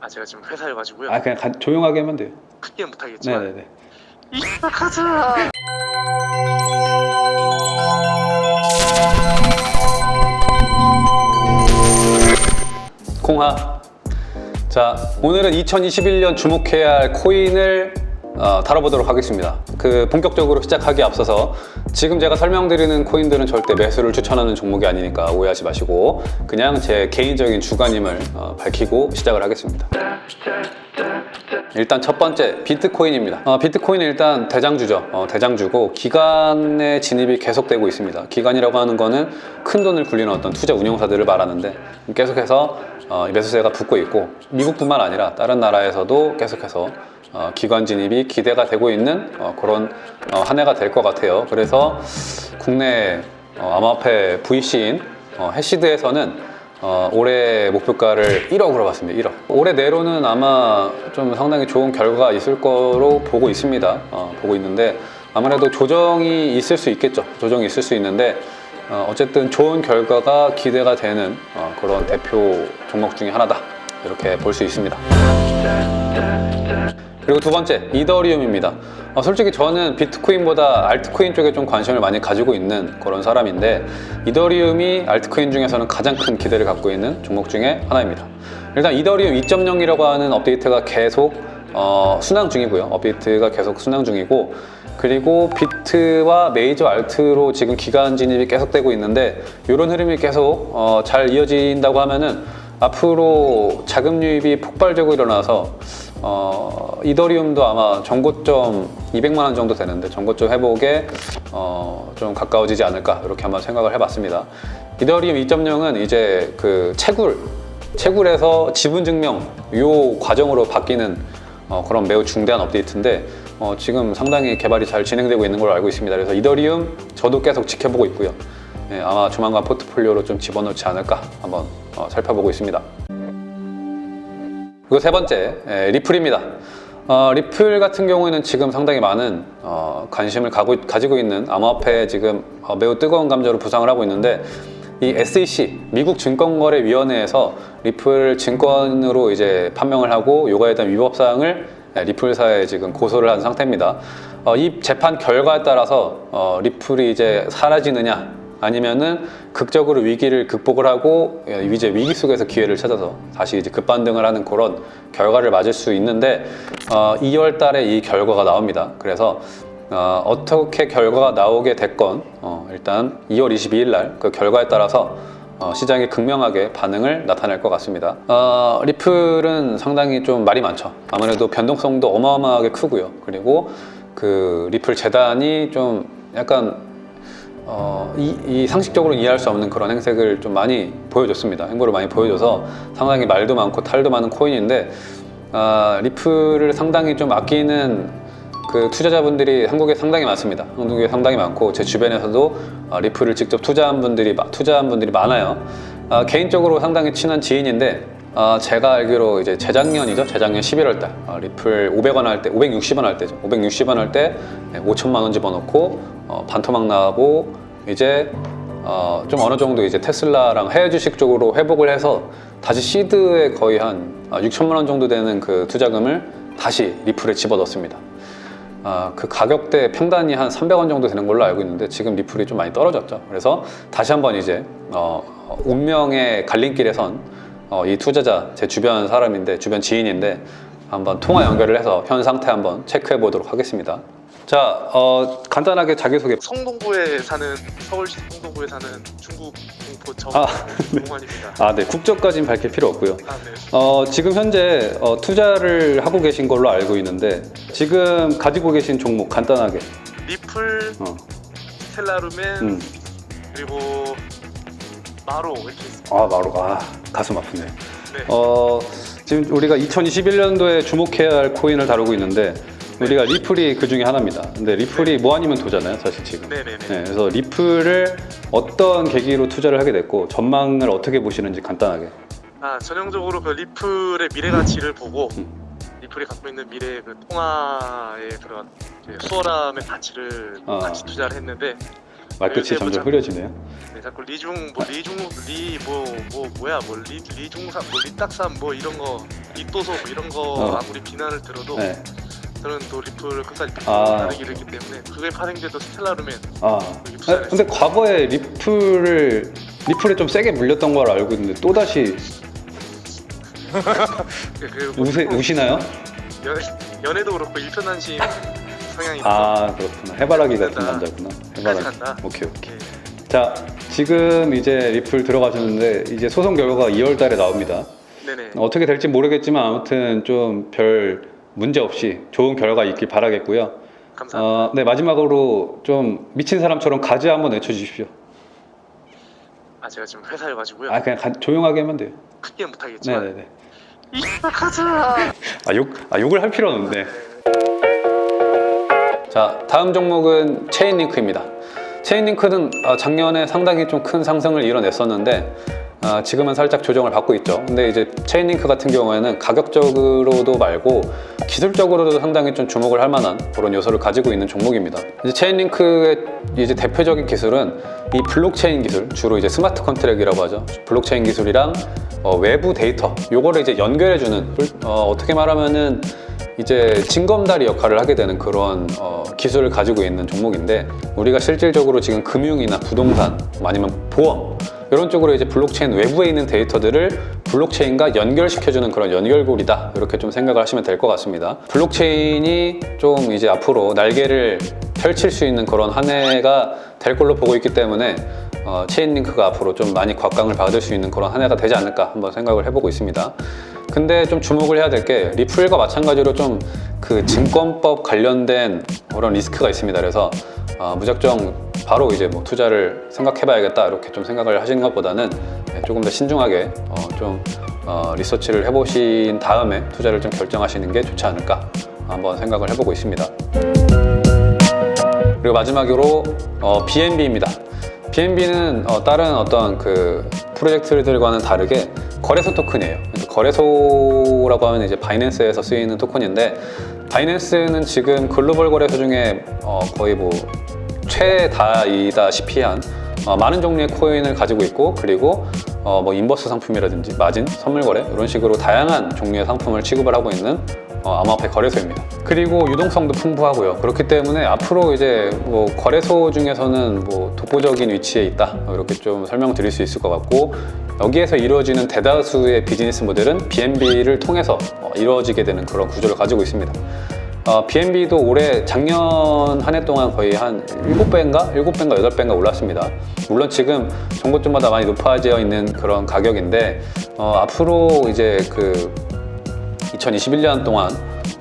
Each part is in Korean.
아 제가 지금 회사여가지고요. 아 그냥 가- 조용하게 하면 돼요. 크게 못 하겠지만 네네네. 이삭하자. 공하. 자, 오늘은 2021년 주목해야 할 코인을 어, 다뤄보도록 하겠습니다. 그 본격적으로 시작하기에 앞서서 지금 제가 설명드리는 코인들은 절대 매수를 추천하는 종목이 아니니까 오해하지 마시고 그냥 제 개인적인 주관임을 어, 밝히고 시작을 하겠습니다. 일단 첫 번째 비트코인입니다. 어, 비트코인은 일단 대장주죠. 어, 대장주고 기간의 진입이 계속되고 있습니다. 기간이라고 하는 거는 큰 돈을 굴리는 어떤 투자 운용사들을 말하는데 계속해서 어, 이 매수세가 붙고 있고 미국뿐만 아니라 다른 나라에서도 계속해서 어, 기관 진입이 기대가 되고 있는 어, 그런 어, 한 해가 될 것 같아요. 그래서 국내 어, 암호화폐 VC인 어, 해시드에서는 어, 올해 목표가를 1억으로 봤습니다. 1억. 올해 내로는 아마 좀 상당히 좋은 결과가 있을 거로 보고 있습니다. 어, 보고 있는데 아무래도 조정이 있을 수 있겠죠. 조정이 있을 수 있는데 어, 어쨌든 좋은 결과가 기대가 되는 어, 그런 대표 종목 중에 하나다. 이렇게 볼 수 있습니다. 그리고 두 번째 이더리움입니다. 어, 솔직히 저는 비트코인보다 알트코인 쪽에 좀 관심을 많이 가지고 있는 그런 사람인데 이더리움이 알트코인 중에서는 가장 큰 기대를 갖고 있는 종목 중에 하나입니다. 일단 이더리움 2.0이라고 하는 업데이트가 계속 어, 순항 중이고요. 업데이트가 계속 순항 중이고 그리고 비트와 메이저 알트로 지금 기간 진입이 계속되고 있는데 이런 흐름이 계속 어, 잘 이어진다고 하면은 앞으로 자금 유입이 폭발적으로 일어나서 어, 이더리움도 아마 전고점 200만 원 정도 되는데 전고점 회복에 어, 좀 가까워지지 않을까 이렇게 한번 생각을 해봤습니다. 이더리움 2.0은 이제 그 채굴 채굴에서 지분 증명 요 과정으로 바뀌는 어, 그런 매우 중대한 업데이트인데 어, 지금 상당히 개발이 잘 진행되고 있는 걸로 알고 있습니다. 그래서 이더리움 저도 계속 지켜보고 있고요. 예, 아마 조만간 포트폴리오로 좀 집어넣지 않을까 한번 어, 살펴보고 있습니다. 그리고 세 번째 예, 리플입니다. 어, 리플 같은 경우에는 지금 상당히 많은 어, 관심을 가고, 가지고 있는 암호화폐에 지금 어, 매우 뜨거운 감자로 부상을 하고 있는데 이 SEC 미국 증권거래위원회에서 리플 증권으로 이제 판명을 하고 요거에 대한 위법 사항을 예, 리플사에 지금 고소를 한 상태입니다. 어, 이 재판 결과에 따라서 어, 리플이 이제 사라지느냐 아니면은 극적으로 위기를 극복을 하고 예, 이제 위기 속에서 기회를 찾아서 다시 이제 급반등을 하는 그런 결과를 맞을 수 있는데 어, 2월 달에 이 결과가 나옵니다. 그래서 어, 어떻게 결과가 나오게 됐건 어, 일단 2월 22일 날 그 결과에 따라서 어, 시장이 극명하게 반응을 나타낼 것 같습니다. 어, 리플은 상당히 좀 말이 많죠. 아무래도 변동성도 어마어마하게 크고요. 그리고 그 리플 재단이 좀 약간 어, 이, 이 상식적으로 이해할 수 없는 그런 행색을 좀 많이 보여줬습니다. 행보를 많이 보여줘서 상당히 말도 많고 탈도 많은 코인인데 아, 리플을 상당히 좀 아끼는 그 투자자분들이 한국에 상당히 많습니다. 한국에 상당히 많고 제 주변에서도 아, 리플을 직접 투자한 분들이 마- 투자한 분들이 많아요. 아, 개인적으로 상당히 친한 지인인데 아, 제가 알기로 이제 재작년이죠. 재작년 11월 달 아, 리플 500원 할 때, 560원 할 때죠. 560원 할 때 5천만 원 집어넣고 어, 반토막 나고 이제 어, 좀 어느 정도 이제 테슬라랑 해외 주식 쪽으로 회복을 해서 다시 시드에 거의 한 아, 6천만 원 정도 되는 그 투자금을 다시 리플에 집어넣습니다. 아, 그 가격대 평단이 한 300원 정도 되는 걸로 알고 있는데 지금 리플이 좀 많이 떨어졌죠. 그래서 다시 한번 이제 어, 운명의 갈림길에 선 어, 이 투자자 제 주변 사람인데 주변 지인인데 한번 통화 연결을 해서 현 상태 한번 체크해 보도록 하겠습니다. 자, 어, 간단하게 자기소개. 성동구에 사는 서울시 성동구에 사는 중국 공포 아. 아, 네, 국적까지는 밝힐 필요 없고요. 아, 네. 어, 지금 현재 어, 투자를 하고 계신 걸로 알고 있는데 지금 가지고 계신 종목 간단하게. 리플, 어, 텔라루멘 음. 그리고 마로 이렇게. 아, 바로 아, 가슴 아프네. 네. 어, 지금 우리가 2021년도에 주목해야 할 코인을 다루고 있는데 우리가 리플이 그 중에 하나입니다. 근데 리플이 뭐 아니면 도잖아요, 사실 지금. 네네네. 네, 그래서 리플을 어떤 계기로 투자를 하게 됐고 전망을 어떻게 보시는지 간단하게. 아 전형적으로 그 리플의 미래 가치를 보고 음. 리플이 갖고 있는 미래 그 통화의 그런 수월함의 가치를 아. 같이 투자를 했는데 말끝이 네, 점점 보자. 흐려지네요. 네, 자꾸 리중 뭐 리중 리 뭐 뭐 뭐 야 뭐리 리중삼 뭐 리딱삼 뭐 이런 거 리또소 뭐 이런 거 어. 아무리 비난을 들어도 네. 저는 또 리플 끝까지 아. 다르기를 했기 때문에 그게 파생돼도 스텔라르면 아, 아, 근데 과거에 리플을 리플에 좀 세게 물렸던 걸 알고 있는데 또 다시 그, 그 뭐, 우세, 우시나요? 연애, 연애도 그렇고 일편단심 성향이 아 그렇구나. 해바라기 같은. 남자구나. 해바라기. 오케이 오케이. 네. 자 지금 이제 리플 들어가셨는데 이제 소송 결과가 2월 달에 나옵니다. 네네. 어떻게 될지 모르겠지만 아무튼 좀 별 문제 없이 좋은 결과 있길 바라겠고요. 감사합니다. 어, 네 마지막으로 좀 미친 사람처럼 가지 한번 외쳐주십시오. 아 제가 지금 회사에 가지고요. 아 그냥 가- 조용하게 하면 돼요. 크게 못하겠지만 네네네. 이 가자. 아 욕, 아 욕을 할 필요는 없는데. 자, 다음 종목은 체인링크입니다. 체인링크는 어, 작년에 상당히 좀 큰 상승을 이뤄냈었는데 어, 지금은 살짝 조정을 받고 있죠. 근데 이제 체인링크 같은 경우에는 가격적으로도 말고 기술적으로도 상당히 좀 주목을 할 만한 그런 요소를 가지고 있는 종목입니다. 이제 체인링크의 이제 대표적인 기술은 이 블록체인 기술, 주로 이제 smart contract이라고 하죠. 블록체인 기술이랑 어, 외부 데이터, 요거를 이제 연결해주는 어, 어떻게 말하면은 이제 징검다리 역할을 하게 되는 그런 어, 기술을 가지고 있는 종목인데 우리가 실질적으로 지금 금융이나 부동산 뭐 아니면 보험 이런 쪽으로 이제 블록체인 외부에 있는 데이터들을 블록체인과 연결시켜주는 그런 연결고리다 이렇게 좀 생각을 하시면 될 것 같습니다. 블록체인이 좀 이제 앞으로 날개를 펼칠 수 있는 그런 한 해가 될 걸로 보고 있기 때문에 어, 체인링크가 앞으로 좀 많이 각광을 받을 수 있는 그런 한 해가 되지 않을까 한번 생각을 해보고 있습니다. 근데 좀 주목을 해야 될 게 리플과 마찬가지로 좀 그 증권법 관련된 그런 리스크가 있습니다. 그래서 어, 무작정 바로 이제 뭐 투자를 생각해 봐야겠다 이렇게 좀 생각을 하시는 것보다는 네, 조금 더 신중하게 어, 좀 어, 리서치를 해보신 다음에 투자를 좀 결정하시는 게 좋지 않을까 한번 생각을 해보고 있습니다. 그리고 마지막으로 어, BNB입니다. BNB는 어, 다른 어떤 그 프로젝트들과는 다르게 거래소 토큰이에요. 거래소라고 하면 이제 바이낸스에서 쓰이는 토큰인데 바이낸스는 지금 글로벌 거래소 중에 어, 거의 뭐 최다이다시피 한 어, 많은 종류의 코인을 가지고 있고 그리고 어, 뭐 inverse 상품이라든지 마진, 선물 거래 이런 식으로 다양한 종류의 상품을 취급을 하고 있는 어, 암호화폐 거래소입니다. 그리고 유동성도 풍부하고요. 그렇기 때문에 앞으로 이제 뭐 거래소 중에서는 뭐 독보적인 위치에 있다 이렇게 좀 설명드릴 수 있을 것 같고 여기에서 이루어지는 대다수의 비즈니스 모델은 BNB를 통해서 어, 이루어지게 되는 그런 구조를 가지고 있습니다. 어, BNB도 올해 작년 한 해 동안 거의 한 7배인가? 7배인가 8배인가 올랐습니다. 물론 지금 정보점마다 많이 높아져 있는 그런 가격인데 어, 앞으로 이제 그 2021년 동안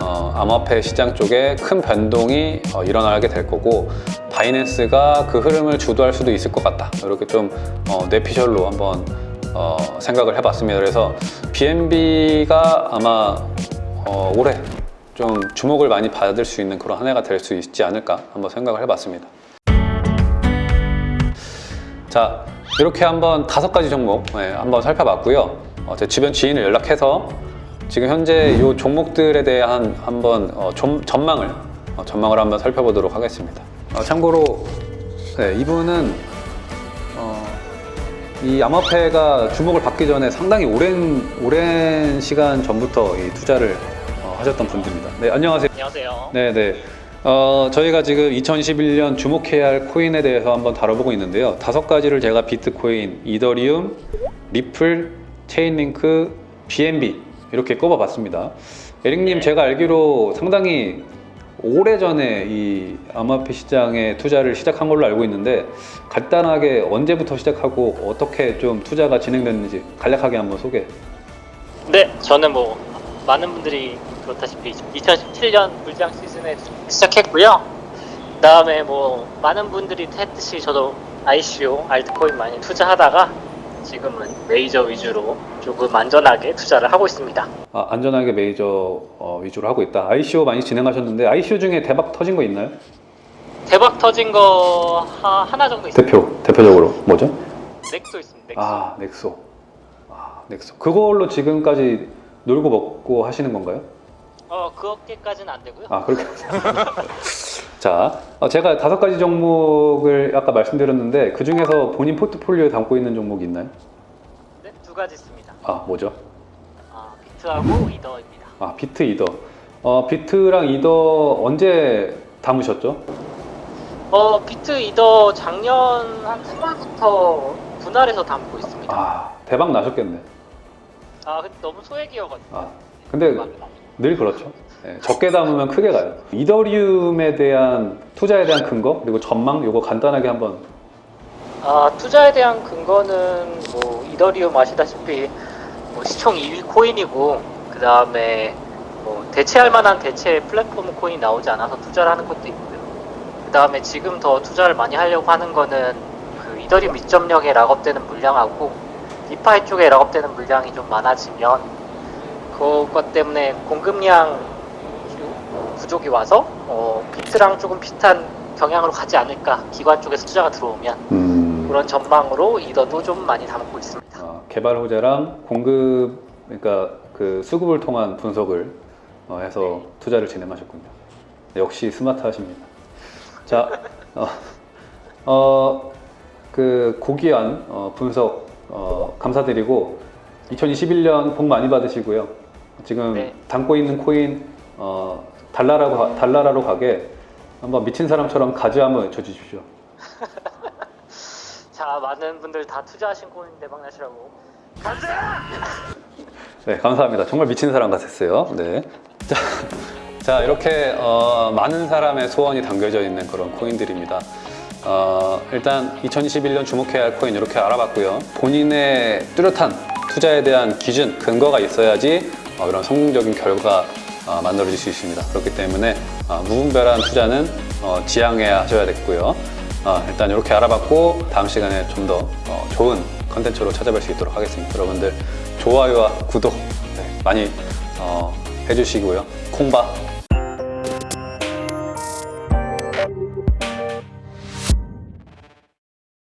어, 암호화폐 시장 쪽에 큰 변동이 어, 일어나게 될 거고 바이낸스가 그 흐름을 주도할 수도 있을 것 같다. 이렇게 좀 어, 뇌피셜로 한번 어, 생각을 해봤습니다. 그래서 BNB가 아마 어, 올해 좀 주목을 많이 받을 수 있는 그런 한 해가 될 수 있지 않을까 한번 생각을 해봤습니다. 자 이렇게 한번 다섯 가지 종목 네, 한번 살펴봤고요. 어, 제 주변 지인을 연락해서 지금 현재 이 종목들에 대한 한번 어, 좀, 전망을 어, 전망을 한번 살펴보도록 하겠습니다. 어, 참고로 네, 이분은 어, 이 암호화폐가 주목을 받기 전에 상당히 오랜 오랜 시간 전부터 이 투자를 어, 하셨던 분들입니다. 네 안녕하세요. 안녕하세요. 네, 네. 어, 저희가 지금 2021년 주목해야 할 코인에 대해서 한번 다뤄보고 있는데요. 다섯 가지를 제가 비트코인, 이더리움, 리플, 체인링크, BNB 이렇게 꼽아봤습니다. 에릭님, 네. 제가 알기로 상당히 오래전에 이 암호화폐 시장에 투자를 시작한 걸로 알고 있는데 간단하게 언제부터 시작하고 어떻게 좀 투자가 진행됐는지 간략하게 한번 소개. 네, 저는 뭐 많은 분들이 그렇다시피 2017년 불장 시즌에 시작했고요. 그 다음에 뭐 많은 분들이 했듯이 저도 ICO, 알트코인 많이 투자하다가 지금은 메이저 위주로 조금 안전하게 투자를 하고 있습니다. 아, 안전하게 메이저 어, 위주로 하고 있다. ICO 많이 진행하셨는데 ICO 중에 대박 터진 거 있나요? 대박 터진 거 하, 하나 정도 있습니다. 대표 대표적으로 뭐죠? 넥소 있습니다. 넥소. 아 넥소. 아 넥소. 그걸로 지금까지 놀고 먹고 하시는 건가요? 어, 그렇게까지는 안 되고요. 아 그렇게. 자, 어, 제가 다섯 가지 종목을 아까 말씀드렸는데 그 중에서 본인 포트폴리오에 담고 있는 종목이 있나요? 네, 두 가지 있습니다. 아, 뭐죠? 아, 비트하고 이더입니다. 아, 비트 이더. 어, 비트랑 이더 언제 담으셨죠? 어, 비트 이더 작년 한 3월부터 분할해서 담고 있습니다. 아, 대박 나셨겠네. 아, 근데 너무 소액이어가지고. 아, 근데 늘 그렇죠. 예, 적게 담으면 크게 가요. 이더리움에 대한 투자에 대한 근거 그리고 전망 요거 간단하게 한번 아, 투자에 대한 근거는 뭐 이더리움 아시다시피 뭐 시총 2위 코인이고 그 다음에 뭐 대체할 만한 대체 플랫폼 코인 나오지 않아서 투자를 하는 것도 있고요. 그 다음에 지금 더 투자를 많이 하려고 하는 거는 그 이더리움 2.0에 락업되는 물량하고 디파이 쪽에 락업되는 물량이 좀 많아지면 그것 때문에 공급량 부족이 와서 어, 비트랑 조금 비슷한 경향으로 가지 않을까 기관 쪽에서 투자가 들어오면 음, 그런 전망으로 이더도 좀 많이 담고 있습니다. 어, 개발 호재랑 공급 그러니까 그 수급을 통한 분석을 어, 해서 투자를 진행하셨군요. 역시 스마트하십니다. 자, 어, 어, 그 고귀한 어, 분석 어, 감사드리고 2021년 복 많이 받으시고요. 지금 네. 담고 있는 코인 어, 달나라로 가- 달나라로 가게 한번 미친 사람처럼 가지 한번 외쳐주십시오. 자, 많은 분들 다 투자하신 코인 대박 나시라고. 네, 감사합니다. 정말 미친 사람 같았어요. 네. 자, 자 이렇게 어, 많은 사람의 소원이 담겨져 있는 그런 코인들입니다. 어, 일단 2021년 주목해야 할 코인 이렇게 알아봤고요. 본인의 뚜렷한 투자에 대한 기준, 근거가 있어야지 어, 이런 성공적인 결과 어, 만들어질 수 있습니다. 그렇기 때문에 어, 무분별한 투자는 어, 지양해야 하셔야겠고요. 어, 일단 이렇게 알아봤고 다음 시간에 좀더 어, 좋은 컨텐츠로 찾아뵐 수 있도록 하겠습니다. 여러분들 좋아요와 구독 네, 많이 어, 해주시고요. 콩바